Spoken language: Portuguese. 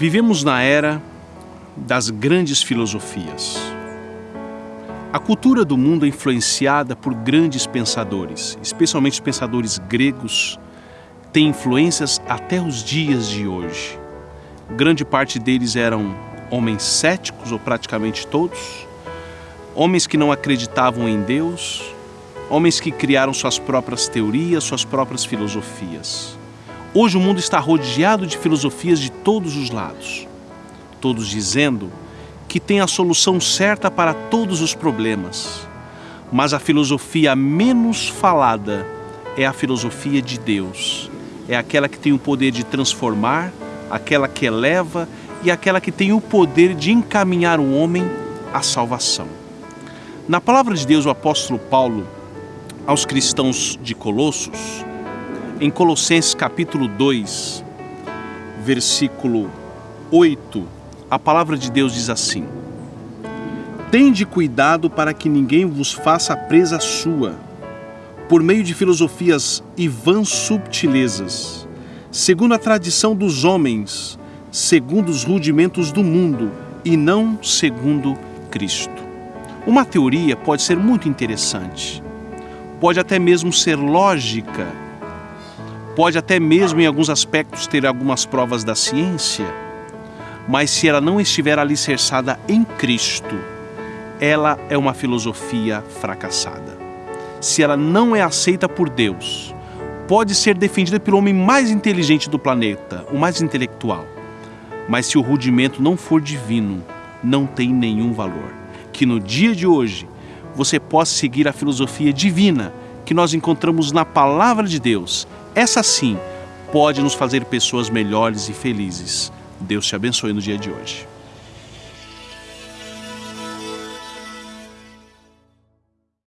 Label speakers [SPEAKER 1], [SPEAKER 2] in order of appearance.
[SPEAKER 1] Vivemos na era das grandes filosofias. A cultura do mundo é influenciada por grandes pensadores, especialmente os pensadores gregos, têm influências até os dias de hoje. Grande parte deles eram homens céticos, ou praticamente todos, homens que não acreditavam em Deus, homens que criaram suas próprias teorias, suas próprias filosofias. Hoje o mundo está rodeado de filosofias de todos os lados, todos dizendo que tem a solução certa para todos os problemas. Mas a filosofia menos falada é a filosofia de Deus. É aquela que tem o poder de transformar, aquela que eleva e aquela que tem o poder de encaminhar o homem à salvação. Na palavra de Deus, o apóstolo Paulo, aos cristãos de Colossos, em Colossenses capítulo 2, versículo 8, a palavra de Deus diz assim: Tende cuidado para que ninguém vos faça presa sua, por meio de filosofias e vãs subtilezas, segundo a tradição dos homens, segundo os rudimentos do mundo e não segundo Cristo. Uma teoria pode ser muito interessante, pode até mesmo ser lógica, pode até mesmo em alguns aspectos ter algumas provas da ciência, mas se ela não estiver alicerçada em Cristo, ela é uma filosofia fracassada. Se ela não é aceita por Deus, pode ser defendida pelo homem mais inteligente do planeta, o mais intelectual, mas se o rudimento não for divino, não tem nenhum valor que no dia de hoje você possa seguir a filosofia divina que nós encontramos na palavra de Deus. Essa sim pode nos fazer pessoas melhores e felizes. Deus te abençoe no dia de hoje.